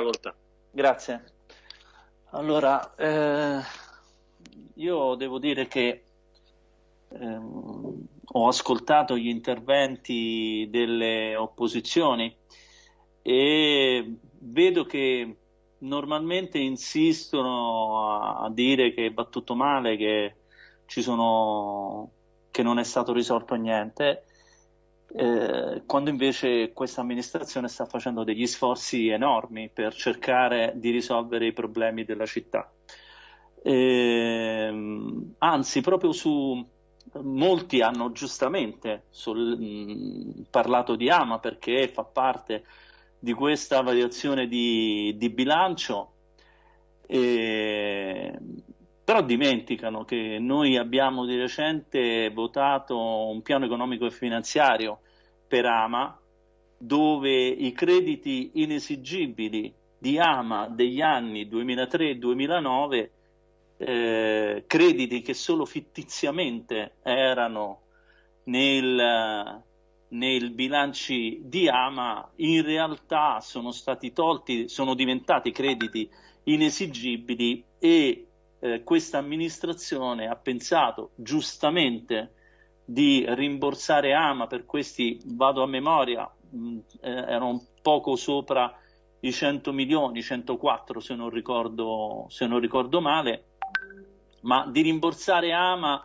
facoltà. Grazie. Allora, eh, io devo dire che ehm, ho ascoltato gli interventi delle opposizioni e vedo che normalmente insistono a, dire che va tutto male, che, sono, che non è stato risolto niente, eh, quando invece questa amministrazione sta facendo degli sforzi enormi per cercare di risolvere i problemi della città. Eh, anzi, proprio su molti hanno giustamente sul, mh, parlato di Ama perché fa parte di questa variazione di, di bilancio, eh, però dimenticano che noi abbiamo di recente votato un piano economico e finanziario per Ama dove i crediti inesigibili di Ama degli anni 2003-2009 eh, crediti che solo fittiziamente erano nel, nei bilanci di Ama in realtà sono stati tolti, sono diventati crediti inesigibili e eh, questa amministrazione ha pensato giustamente di rimborsare Ama per questi, vado a memoria, mh, eh, erano poco sopra i 100 milioni, 104 se non ricordo, se non ricordo male, ma di rimborsare Ama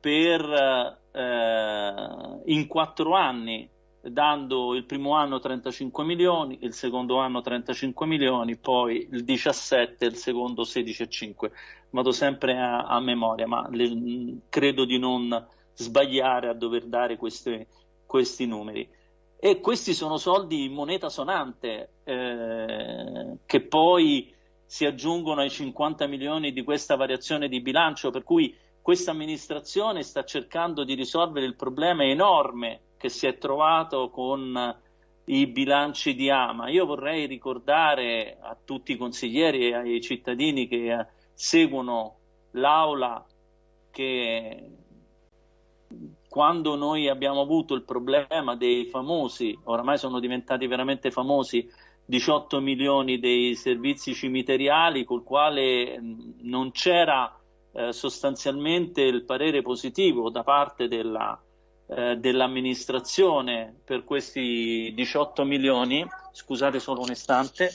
per eh, in quattro anni, dando il primo anno 35 milioni, il secondo anno 35 milioni, poi il 17 e il secondo 16,5. Vado sempre a, a memoria, ma le, credo di non sbagliare a dover dare queste, questi numeri. E questi sono soldi in moneta sonante eh, che poi si aggiungono ai 50 milioni di questa variazione di bilancio, per cui questa amministrazione sta cercando di risolvere il problema enorme che si è trovato con i bilanci di Ama. Io vorrei ricordare a tutti i consiglieri e ai cittadini che seguono l'aula che quando noi abbiamo avuto il problema dei famosi, oramai sono diventati veramente famosi, 18 milioni dei servizi cimiteriali, col quale non c'era eh, sostanzialmente il parere positivo da parte della, eh, dell'amministrazione per questi 18 milioni, scusate solo un istante,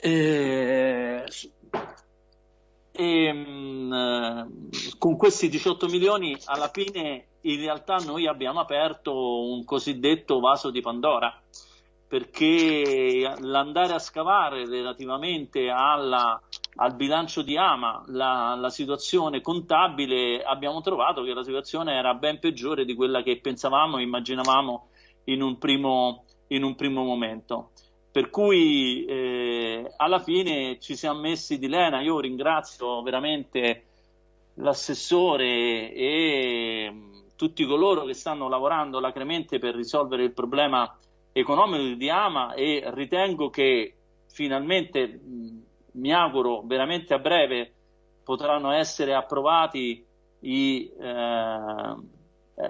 e, e, mh, con questi 18 milioni alla fine in realtà noi abbiamo aperto un cosiddetto vaso di Pandora perché l'andare a scavare relativamente alla, al bilancio di Ama, la, la, situazione contabile, abbiamo trovato che la situazione era ben peggiore di quella che pensavamo e immaginavamo in un primo, in un primo momento. Per cui eh, alla fine ci siamo messi di lena, io ringrazio veramente l'assessore e tutti coloro che stanno lavorando lacremente per risolvere il problema economico di Ama e ritengo che finalmente, mi auguro veramente a breve, potranno essere approvati i, eh,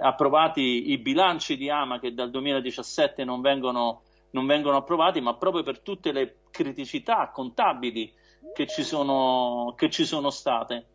approvati i bilanci di Ama che dal 2017 non vengono, non vengono approvati, ma proprio per tutte le criticità contabili che ci sono, che ci sono state.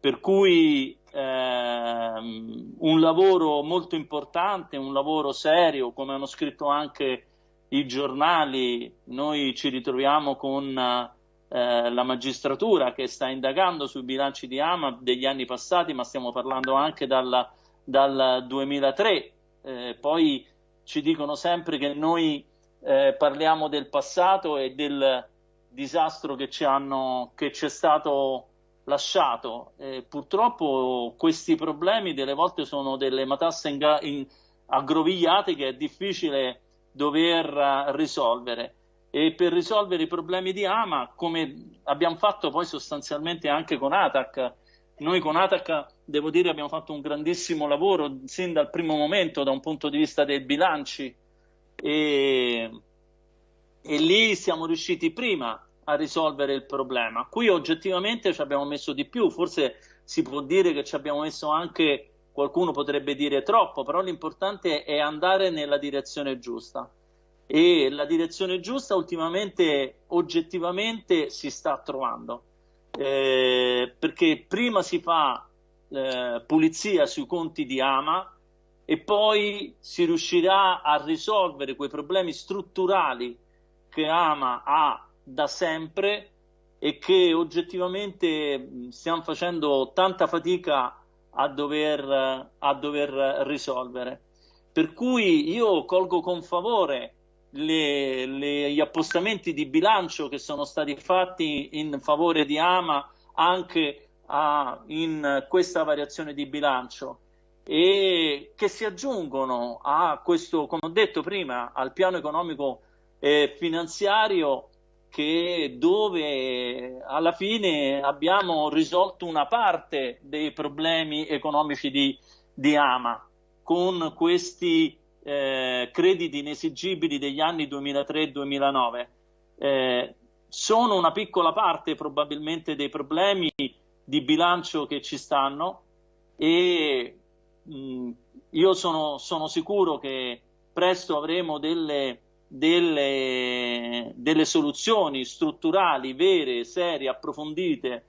Per cui ehm, un lavoro molto importante, un lavoro serio, come hanno scritto anche i giornali, noi ci ritroviamo con eh, la magistratura che sta indagando sui bilanci di Ama degli anni passati, ma stiamo parlando anche dal, dal 2003. Eh, poi ci dicono sempre che noi eh, parliamo del passato e del disastro che ci hanno, che c'è stato lasciato. Purtroppo questi problemi delle volte sono delle matasse in, in, aggrovigliate che è difficile dover uh, risolvere. E per risolvere i problemi di Ama, come abbiamo fatto poi sostanzialmente anche con Atac, noi con Atac, devo dire, abbiamo fatto un grandissimo lavoro sin dal primo momento da un punto di vista dei bilanci e, e lì siamo riusciti prima a risolvere il problema. Qui oggettivamente ci abbiamo messo di più, forse si può dire che ci abbiamo messo anche, qualcuno potrebbe dire troppo, però l'importante è andare nella direzione giusta. E la direzione giusta ultimamente oggettivamente si sta trovando eh, perché prima si fa eh, pulizia sui conti di Ama e poi si riuscirà a risolvere quei problemi strutturali che Ama ha da sempre e che oggettivamente stiamo facendo tanta fatica a dover, a dover risolvere. Per cui io colgo con favore le, le, gli appostamenti di bilancio che sono stati fatti in favore di Ama anche a, in questa variazione di bilancio e che si aggiungono a questo, come ho detto prima, al piano economico e finanziario che dove alla fine abbiamo risolto una parte dei problemi economici di, di Ama con questi eh, crediti inesigibili degli anni 2003-2009. Eh, sono una piccola parte probabilmente dei problemi di bilancio che ci stanno e mh, io sono, sono, sicuro che presto avremo delle, delle, delle soluzioni strutturali vere, serie, approfondite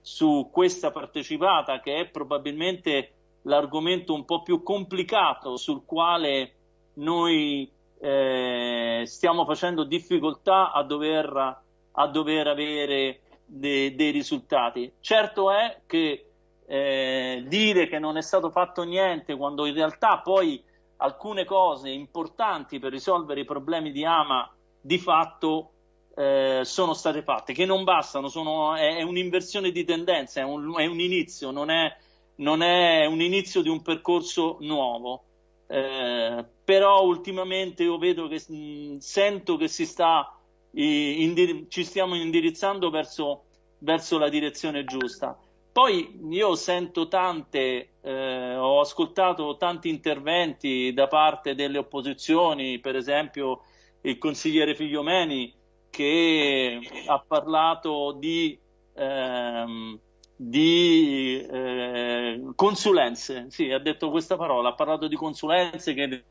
su questa partecipata che è probabilmente l'argomento un po' più complicato sul quale noi eh, stiamo facendo difficoltà a dover, a dover avere de, dei risultati. Certo è che eh, dire che non è stato fatto niente quando in realtà poi alcune cose importanti per risolvere i problemi di Ama di fatto eh, sono state fatte, che non bastano, sono, è, è un'inversione di tendenza, è un, è un inizio, non è, non è, un inizio di un percorso nuovo. Eh, però ultimamente io vedo che mh, sento che si sta, eh, ci stiamo indirizzando verso, verso la direzione giusta. Poi io sento tante, eh, ho ascoltato tanti interventi da parte delle opposizioni, per esempio il consigliere Figliomeni che ha parlato di, ehm, di eh, consulenze, sì, ha detto questa parola, ha parlato di consulenze che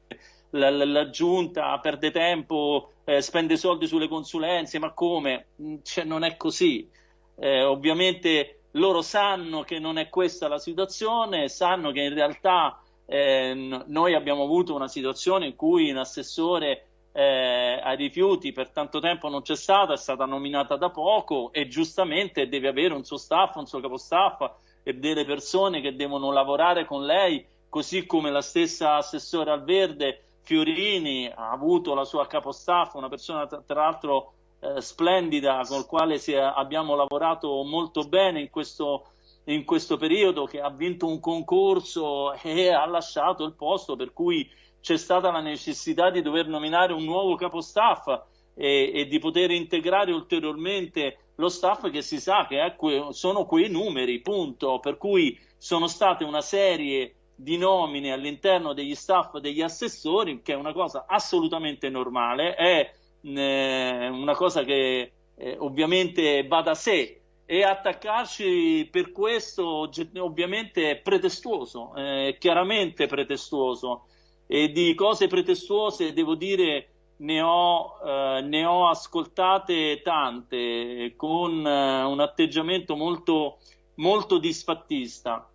la, la, la giunta perde tempo, eh, spende soldi sulle consulenze, ma come? Cioè, non è così. Eh, ovviamente loro sanno che non è questa la situazione, sanno che in realtà eh, noi abbiamo avuto una situazione in cui un assessore eh, ai rifiuti per tanto tempo non c'è stata, è stata nominata da poco e giustamente deve avere un suo staff, un suo capostaff e delle persone che devono lavorare con lei, così come la stessa assessore al verde Fiorini ha avuto la sua capostaff, una persona tra, l'altro eh, splendida con la quale è, abbiamo lavorato molto bene in questo, in questo periodo, che ha vinto un concorso e ha lasciato il posto, per cui c'è stata la necessità di dover nominare un nuovo capostaff e, e di poter integrare ulteriormente lo staff che si sa che que sono quei numeri, punto, per cui sono state una serie di nomine all'interno degli staff degli assessori, che è una cosa assolutamente normale, è eh, una cosa che eh, ovviamente va da sé. E attaccarci per questo ovviamente è pretestuoso, è chiaramente pretestuoso e di cose pretestuose devo dire ne ho, eh, ne ho ascoltate tante con eh, un atteggiamento molto, molto disfattista.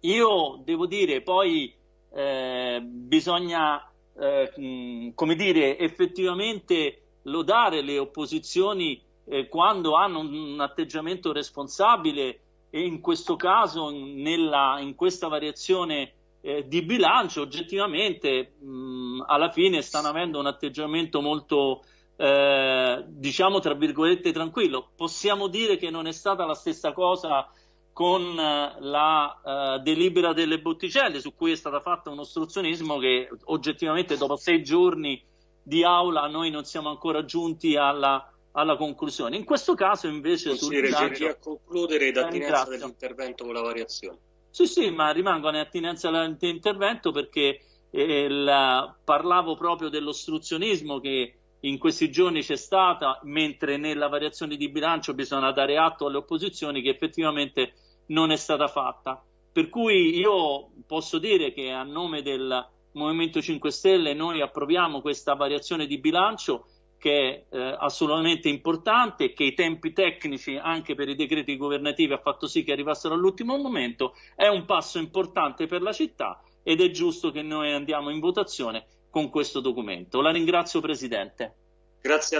Io devo dire poi eh, bisogna eh, come dire, effettivamente lodare le opposizioni eh, quando hanno un, atteggiamento responsabile e in questo caso nella, in questa variazione eh, di bilancio oggettivamente mh, alla fine stanno avendo un atteggiamento molto eh, diciamo tra virgolette tranquillo possiamo dire che non è stata la stessa cosa con eh, la uh, delibera delle botticelle su cui è stato fatto un ostruzionismo che oggettivamente dopo sei giorni di aula noi non siamo ancora giunti alla, alla conclusione. In questo caso invece... Consigliere, bilancio... a concludere in attinenza dell'intervento con la variazione. Sì, sì, ma rimango in attinenza dell'intervento perché eh, la... parlavo proprio dell'ostruzionismo che in questi giorni c'è stata, mentre nella variazione di bilancio bisogna dare atto alle opposizioni che effettivamente non è stata fatta. Per cui io posso dire che a nome del, Movimento 5 Stelle noi approviamo questa variazione di bilancio che è eh, assolutamente importante, che i tempi tecnici anche per i decreti governativi ha fatto sì che arrivassero all'ultimo momento, è un passo importante per la città ed è giusto che noi andiamo in votazione con questo documento. La ringrazio Presidente. Grazie